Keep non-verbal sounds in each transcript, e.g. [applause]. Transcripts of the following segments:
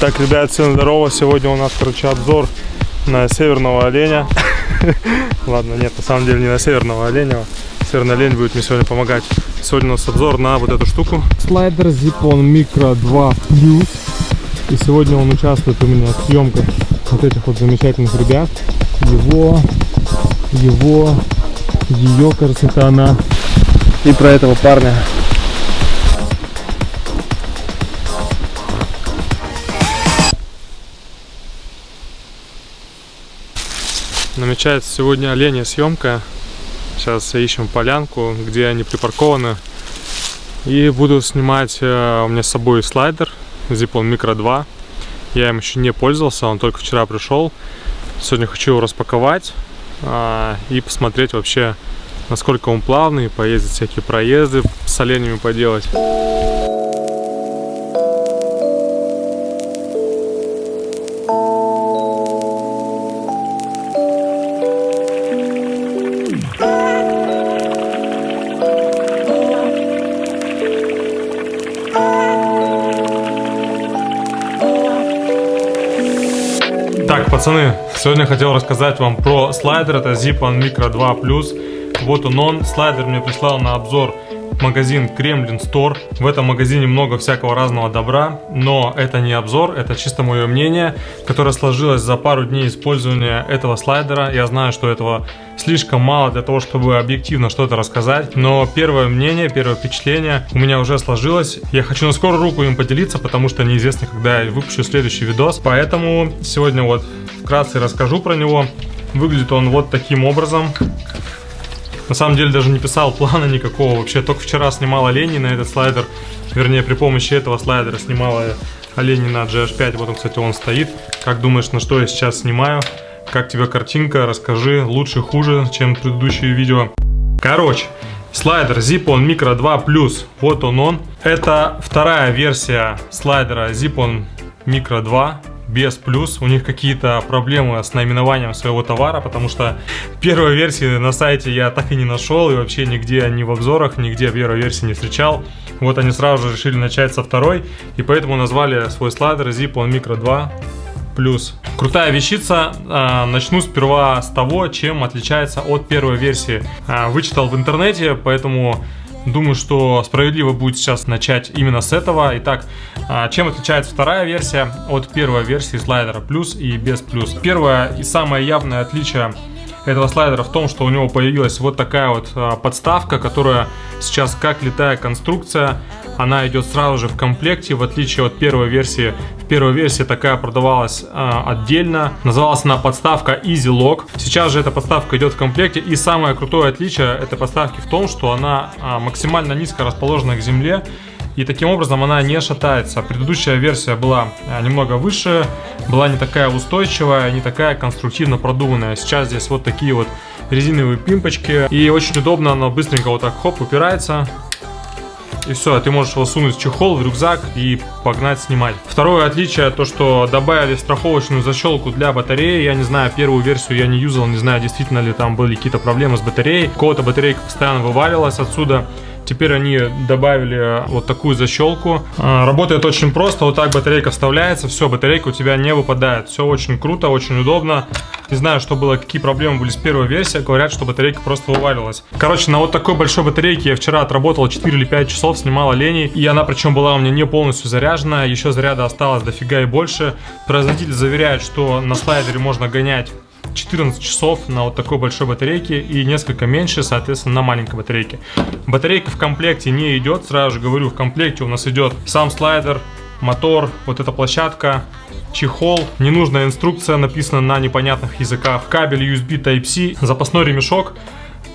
Так, ребят, всем здорово. Сегодня у нас, короче, обзор на северного оленя. [laughs] Ладно, нет, на самом деле не на северного оленя. Северный олень будет мне сегодня помогать. Сегодня у нас обзор на вот эту штуку. Слайдер Zipon Micro 2 Plus. И сегодня он участвует у меня в съемках вот этих вот замечательных ребят. Его, его, ее, кажется, она. И про этого парня. Намечается сегодня оленя съемка. Сейчас ищем полянку, где они припаркованы. И буду снимать, э, у меня с собой слайдер Zipon Micro 2. Я им еще не пользовался, он только вчера пришел. Сегодня хочу его распаковать а, и посмотреть вообще, насколько он плавный, поездить всякие проезды с оленями поделать. Пацаны, сегодня хотел рассказать вам про слайдер, это Zipan Micro 2 Plus. Вот он он, слайдер мне прислал на обзор магазин Кремлин Store. В этом магазине много всякого разного добра, но это не обзор, это чисто мое мнение, которое сложилось за пару дней использования этого слайдера. Я знаю, что этого слишком мало для того, чтобы объективно что-то рассказать, но первое мнение, первое впечатление у меня уже сложилось. Я хочу на скорую руку им поделиться, потому что неизвестно, когда я выпущу следующий видос. Поэтому сегодня вот вкратце расскажу про него. Выглядит он вот таким образом. На самом деле даже не писал плана никакого. Вообще только вчера снимал оленей на этот слайдер. Вернее, при помощи этого слайдера снимала оленей на GH5. Вот он, кстати, он стоит. Как думаешь, на что я сейчас снимаю? Как тебе картинка? Расскажи. Лучше, хуже, чем предыдущие видео. Короче, слайдер Zipon Micro 2 Plus. Вот он он. Это вторая версия слайдера Zipon Micro 2 без плюс. У них какие-то проблемы с наименованием своего товара, потому что первой версии на сайте я так и не нашел, и вообще нигде, ни в обзорах, нигде первой версии не встречал. Вот они сразу же решили начать со второй, и поэтому назвали свой слайдер Zipon Micro 2 плюс. Крутая вещица. А, начну сперва с того, чем отличается от первой версии. А, вычитал в интернете, поэтому Думаю, что справедливо будет сейчас начать именно с этого. Итак, а, чем отличается вторая версия от первой версии слайдера плюс и без плюс? Первое и самое явное отличие этого слайдера в том, что у него появилась вот такая вот а, подставка, которая сейчас как летая конструкция, она идет сразу же в комплекте, в отличие от первой версии. В первой версии такая продавалась а, отдельно, называлась она подставка Easy Lock. Сейчас же эта подставка идет в комплекте, и самое крутое отличие этой подставки в том, что она а, максимально низко расположена к земле, и таким образом она не шатается. Предыдущая версия была а, немного выше, была не такая устойчивая, не такая конструктивно продуманная. Сейчас здесь вот такие вот резиновые пимпочки. И очень удобно, она быстренько вот так хоп упирается. И все, ты можешь его сунуть в чехол, в рюкзак и погнать снимать. Второе отличие, то что добавили страховочную защелку для батареи. Я не знаю, первую версию я не юзал, не знаю, действительно ли там были какие-то проблемы с батареей. Кого-то батарейка постоянно вываливалась отсюда. Теперь они добавили вот такую защелку. А, работает очень просто. Вот так батарейка вставляется. Все, батарейка у тебя не выпадает. Все очень круто, очень удобно. Не знаю, что было, какие проблемы были с первой версией. Говорят, что батарейка просто вываливалась. Короче, на вот такой большой батарейке я вчера отработал 4 или 5 часов, снимал оленей. И она причем была у меня не полностью заряжена. Еще заряда осталось дофига и больше. Производитель заверяет, что на слайдере можно гонять 14 часов на вот такой большой батарейке и несколько меньше, соответственно, на маленькой батарейке. Батарейка в комплекте не идет, сразу же говорю, в комплекте у нас идет сам слайдер, мотор, вот эта площадка, чехол, ненужная инструкция написана на непонятных языках, кабель USB Type-C, запасной ремешок,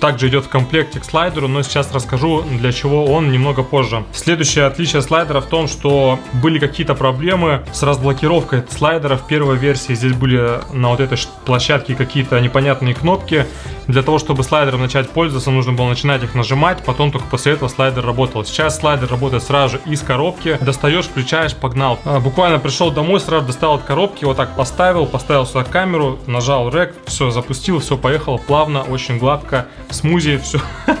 также идет в комплекте к слайдеру, но сейчас расскажу, для чего он немного позже. Следующее отличие слайдера в том, что были какие-то проблемы с разблокировкой слайдера в первой версии. Здесь были на вот этой площадке какие-то непонятные кнопки. Для того, чтобы слайдером начать пользоваться, нужно было начинать их нажимать, потом только после этого слайдер работал. Сейчас слайдер работает сразу из коробки. Достаешь, включаешь, погнал. А, буквально пришел домой, сразу достал от коробки, вот так поставил, поставил сюда камеру, нажал рек, все, запустил, все, поехало плавно, очень гладко смузи, все. [laughs]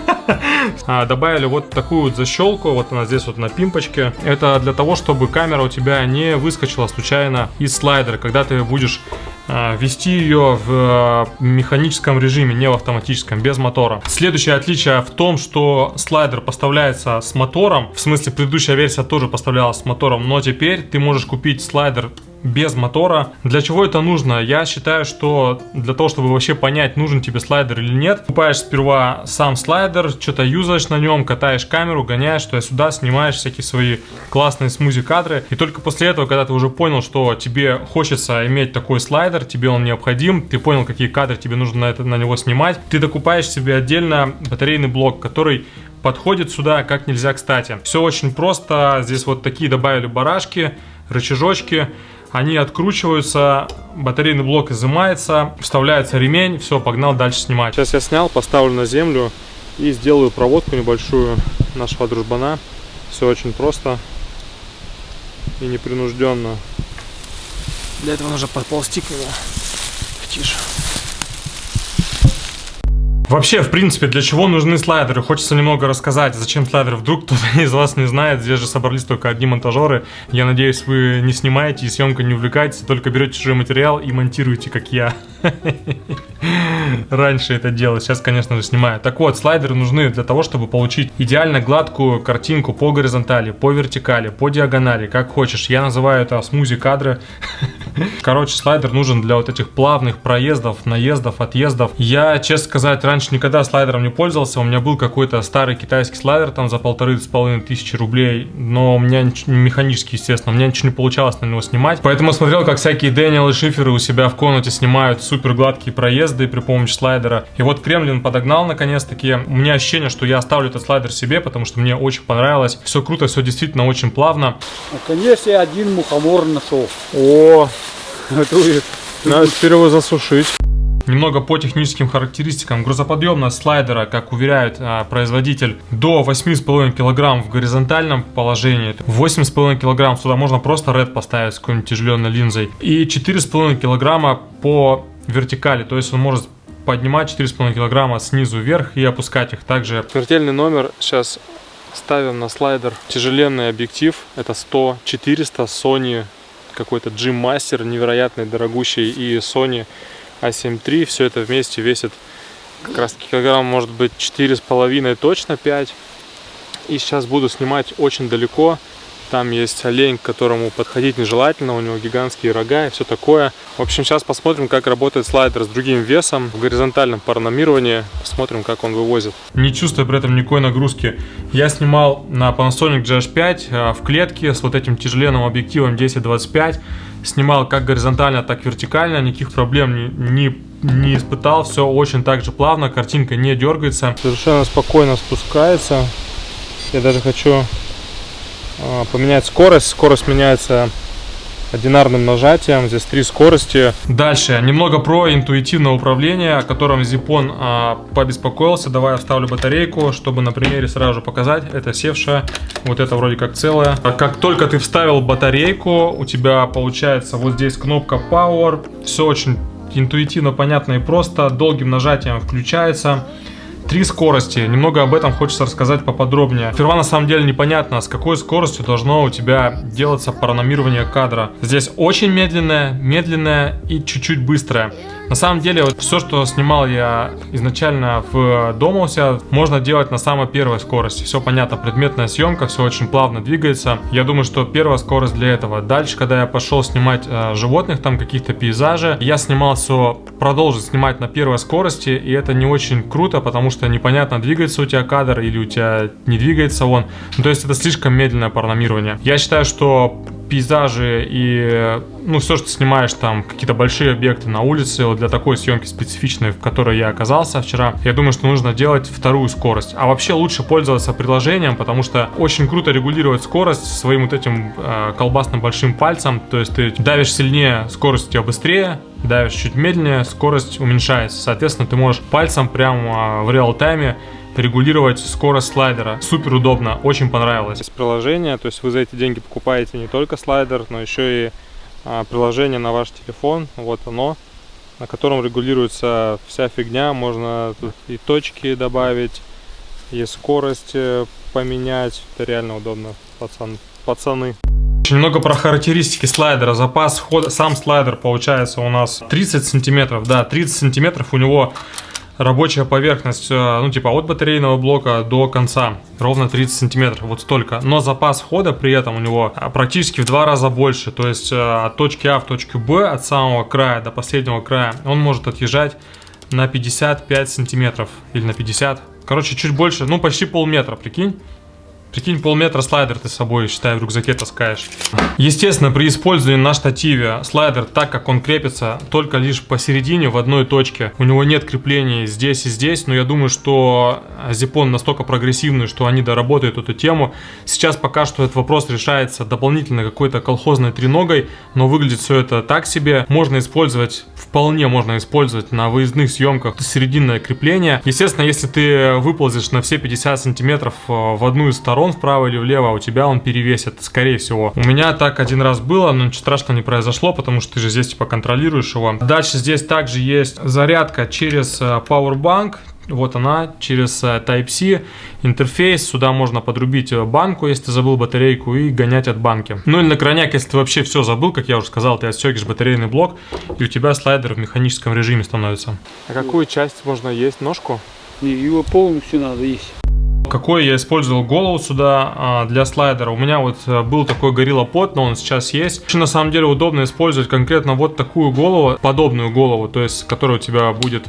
А, добавили вот такую вот защелку, вот она здесь вот на пимпочке. Это для того, чтобы камера у тебя не выскочила случайно из слайдера, когда ты будешь а, вести ее в э, механическом режиме, не в автоматическом, без мотора. Следующее отличие в том, что слайдер поставляется с мотором, в смысле предыдущая версия тоже поставлялась с мотором, но теперь ты можешь купить слайдер без мотора. Для чего это нужно? Я считаю, что для того, чтобы вообще понять, нужен тебе слайдер или нет, покупаешь сперва сам слайдер, что-то юзаешь на нем, катаешь камеру, гоняешь туда-сюда, снимаешь всякие свои классные смузи кадры. И только после этого, когда ты уже понял, что тебе хочется иметь такой слайдер, тебе он необходим, ты понял, какие кадры тебе нужно на, это, на него снимать, ты докупаешь себе отдельно батарейный блок, который подходит сюда как нельзя кстати. Все очень просто, здесь вот такие добавили барашки, рычажочки, они откручиваются, батарейный блок изымается, вставляется ремень, все, погнал дальше снимать. Сейчас я снял, поставлю на землю и сделаю проводку небольшую нашего дружбана. Все очень просто и непринужденно. Для этого нужно подползти к нему. Тише. Вообще, в принципе, для чего нужны слайдеры? Хочется немного рассказать, зачем слайдеры. Вдруг кто-то [laughs] из вас не знает, здесь же собрались только одни монтажеры. Я надеюсь, вы не снимаете и съемкой не увлекаетесь, только берете чужой материал и монтируете, как я. [laughs] Раньше это делал, сейчас, конечно же, снимаю. Так вот, слайдеры нужны для того, чтобы получить идеально гладкую картинку по горизонтали, по вертикали, по диагонали, как хочешь. Я называю это смузи кадры. [laughs] [laughs] Короче, слайдер нужен для вот этих плавных проездов, наездов, отъездов. Я, честно сказать, раньше никогда слайдером не пользовался. У меня был какой-то старый китайский слайдер там за полторы с половиной тысячи рублей, но у меня механический, естественно, у меня ничего не получалось на него снимать. Поэтому смотрел, как всякие Дэниел и Шиферы у себя в комнате снимают супер гладкие проезды при помощи слайдера. И вот Кремлин подогнал наконец-таки. У меня ощущение, что я оставлю этот слайдер себе, потому что мне очень понравилось. Все круто, все действительно очень плавно. Наконец я один мухомор нашел. О, [laughs] надо теперь его засушить. Немного по техническим характеристикам. Грузоподъемность слайдера, как уверяет а, производитель, до 8,5 кг в горизонтальном положении. 8,5 кг сюда можно просто red поставить с какой-нибудь тяжеленной линзой. И 4,5 кг по вертикали, то есть он может поднимать 4,5 кг снизу вверх и опускать их. Также смертельный номер сейчас ставим на слайдер. Тяжеленный объектив, это 100-400 Sony какой-то Jim Master невероятный, дорогущий, и Sony A7 III. Все это вместе весит как раз килограмм, может быть, четыре с половиной, точно 5. И сейчас буду снимать очень далеко. Там есть олень, к которому подходить нежелательно, у него гигантские рога и все такое. В общем, сейчас посмотрим, как работает слайдер с другим весом в горизонтальном параномировании. Посмотрим, как он вывозит. Не чувствуя при этом никакой нагрузки. Я снимал на Panasonic GH5 э, в клетке с вот этим тяжеленным объективом 10-25. Снимал как горизонтально, так и вертикально. Никаких проблем не, не, не испытал. Все очень так же плавно, картинка не дергается. Совершенно спокойно спускается. Я даже хочу поменять скорость. Скорость меняется одинарным нажатием. Здесь три скорости. Дальше, немного про интуитивное управление, о котором Зипон а, побеспокоился. Давай я вставлю батарейку, чтобы на примере сразу же показать. Это севшая, вот это вроде как целая. Как только ты вставил батарейку, у тебя получается вот здесь кнопка Power. Все очень интуитивно, понятно и просто. Долгим нажатием включается. Три скорости. Немного об этом хочется рассказать поподробнее. Сперва на самом деле непонятно, с какой скоростью должно у тебя делаться параномирование кадра. Здесь очень медленное, медленное и чуть-чуть быстрое. На самом деле, вот все, что снимал я изначально в дома у себя, можно делать на самой первой скорости. Все понятно, предметная съемка, все очень плавно двигается. Я думаю, что первая скорость для этого. Дальше, когда я пошел снимать э, животных, там каких-то пейзажи, я снимал все, продолжил снимать на первой скорости, и это не очень круто, потому что непонятно, двигается у тебя кадр или у тебя не двигается он. Ну, то есть это слишком медленное парномирование. Я считаю, что пейзажи и ну все, что снимаешь там, какие-то большие объекты на улице, вот для такой съемки специфичной, в которой я оказался вчера, я думаю, что нужно делать вторую скорость. А вообще лучше пользоваться приложением, потому что очень круто регулировать скорость своим вот этим э, колбасным большим пальцем, то есть ты давишь сильнее, скорость у тебя быстрее, давишь чуть медленнее, скорость уменьшается. Соответственно, ты можешь пальцем прямо в реал-тайме регулировать скорость слайдера. Супер удобно, очень понравилось. Есть приложение, то есть вы за эти деньги покупаете не только слайдер, но еще и а, приложение на ваш телефон. Вот оно, на котором регулируется вся фигня. Можно тут и точки добавить, есть скорость э, поменять. Это реально удобно, пацан, пацаны. Немного про характеристики слайдера. Запас хода, сам слайдер получается у нас 30 сантиметров. Да, 30 сантиметров у него рабочая поверхность, э, ну типа от батарейного блока до конца, ровно 30 сантиметров, вот столько. Но запас хода при этом у него а, практически в два раза больше, то есть э, от точки А в точку Б, от самого края до последнего края, он может отъезжать на 55 сантиметров или на 50. Короче, чуть больше, ну почти полметра, прикинь. Прикинь, полметра слайдер ты с собой, считай, в рюкзаке таскаешь. Естественно, при использовании на штативе слайдер, так как он крепится только лишь посередине, в одной точке, у него нет креплений здесь и здесь, но я думаю, что Zipon настолько прогрессивный, что они доработают эту тему. Сейчас пока что этот вопрос решается дополнительно какой-то колхозной треногой, но выглядит все это так себе. Можно использовать, вполне можно использовать на выездных съемках серединное крепление. Естественно, если ты выползешь на все 50 сантиметров э, в одну из сторон, сторон, вправо или влево, а у тебя он перевесит, скорее всего. У меня так один раз было, но ничего страшного не произошло, потому что ты же здесь типа контролируешь его. Дальше здесь также есть зарядка через э, Powerbank, вот она, через э, Type-C интерфейс. Сюда можно подрубить э, банку, если ты забыл батарейку, и гонять от банки. Ну или на крайняк, если ты вообще все забыл, как я уже сказал, ты отстегиваешь батарейный блок, и у тебя слайдер в механическом режиме становится. А какую часть можно есть? Ножку? Его полностью надо есть. Какой я использовал голову сюда а, для слайдера? У меня вот э, был такой Gorilla Pod, но он сейчас есть. На самом деле удобно использовать конкретно вот такую голову, подобную голову, то есть которая у тебя будет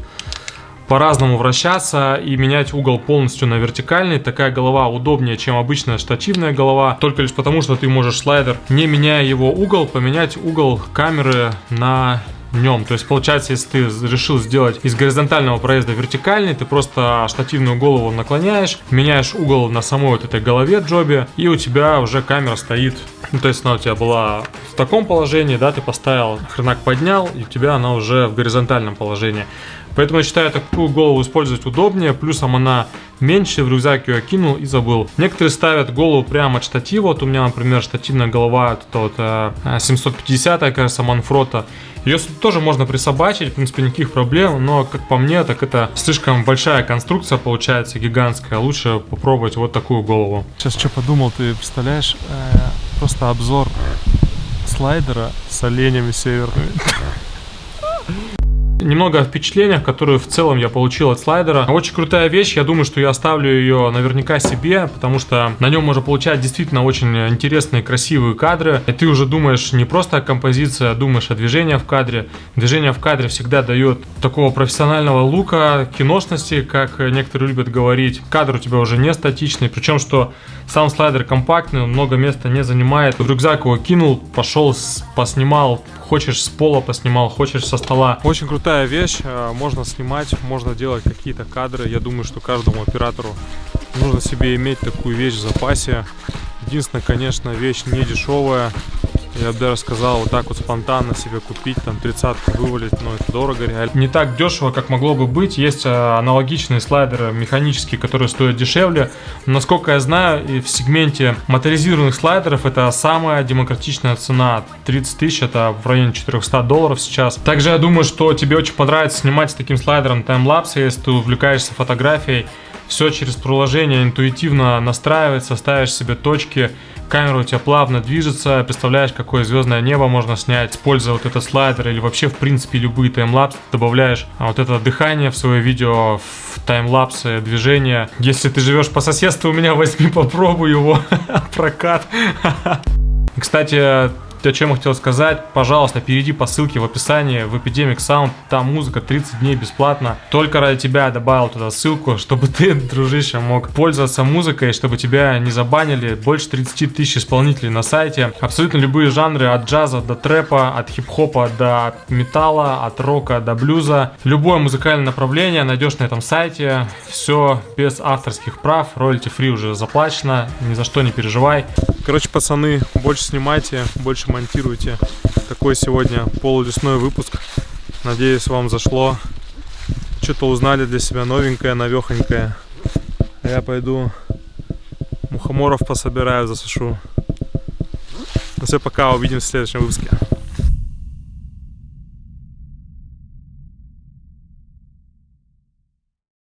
по-разному вращаться и менять угол полностью на вертикальный. Такая голова удобнее, чем обычная штативная голова, только лишь потому, что ты можешь слайдер, не меняя его угол, поменять угол камеры на нем. То есть получается, если ты решил сделать из горизонтального проезда вертикальный, ты просто штативную голову наклоняешь, меняешь угол на самой вот этой голове джобе, и у тебя уже камера стоит. Ну, то есть она у тебя была в таком положении, да, ты поставил, хренак поднял, и у тебя она уже в горизонтальном положении. Поэтому я считаю, такую голову использовать удобнее, плюсом она меньше, в рюкзак ее кинул и забыл. Некоторые ставят голову прямо от штатива, вот у меня, например, штативная голова, это вот 750, э, кажется, Манфрота. Ее тоже можно присобачить, в принципе, никаких проблем, но, как по мне, так это слишком большая конструкция получается, гигантская. Лучше попробовать вот такую голову. Сейчас что подумал, ты представляешь, э, просто обзор слайдера с оленями северными. Немного о впечатлениях, которые в целом я получил от слайдера. Очень крутая вещь, я думаю, что я оставлю ее наверняка себе, потому что на нем можно получать действительно очень интересные, красивые кадры. И ты уже думаешь не просто о композиции, а думаешь о движении в кадре. Движение в кадре всегда дает такого профессионального лука, киношности, как некоторые любят говорить. Кадр у тебя уже не статичный, причем что сам слайдер компактный, он много места не занимает. В рюкзак его кинул, пошел, поснимал, хочешь с пола поснимал, хочешь со стола. Очень крутая вещь, э, можно снимать, можно делать какие-то кадры. Я думаю, что каждому оператору нужно себе иметь такую вещь в запасе. Единственное, конечно, вещь не дешевая, я бы даже сказал, вот так вот спонтанно себе купить, там, тридцатку вывалить, но это дорого реально. Не так дешево, как могло бы быть. Есть а, аналогичные слайдеры механические, которые стоят дешевле. насколько я знаю, и в сегменте моторизированных слайдеров это самая демократичная цена. 30 тысяч, это в районе 400 долларов сейчас. Также я думаю, что тебе очень понравится снимать с таким слайдером таймлапсы, если ты увлекаешься фотографией. Все через приложение интуитивно настраивается, ставишь себе точки, камера у тебя плавно движется, представляешь, какое звездное небо можно снять, используя вот этот слайдер или вообще, в принципе, любые таймлапсы, добавляешь а вот это дыхание в свое видео, в таймлапсы, движение. Если ты живешь по соседству, у меня возьми, попробуй его, [laughs] прокат. [laughs] Кстати, о чем я хотел сказать, пожалуйста, перейди по ссылке в описании в Epidemic Sound, там музыка 30 дней бесплатно. Только ради тебя я добавил туда ссылку, [laughs] чтобы ты, дружище, мог пользоваться музыкой, чтобы тебя не забанили. Больше 30 тысяч исполнителей на сайте. Абсолютно любые жанры, от джаза до трэпа, от хип-хопа до металла, от рока до блюза. Любое музыкальное направление найдешь на этом сайте. Все без авторских прав, royalty free уже заплачено, ни за что не переживай. Короче, пацаны, больше снимайте, больше монтируйте. Такой сегодня полулесной выпуск. Надеюсь, вам зашло. Что-то узнали для себя новенькое, новехонькое. Я пойду мухоморов пособираю, засушу. Ну все, пока, увидимся в следующем выпуске.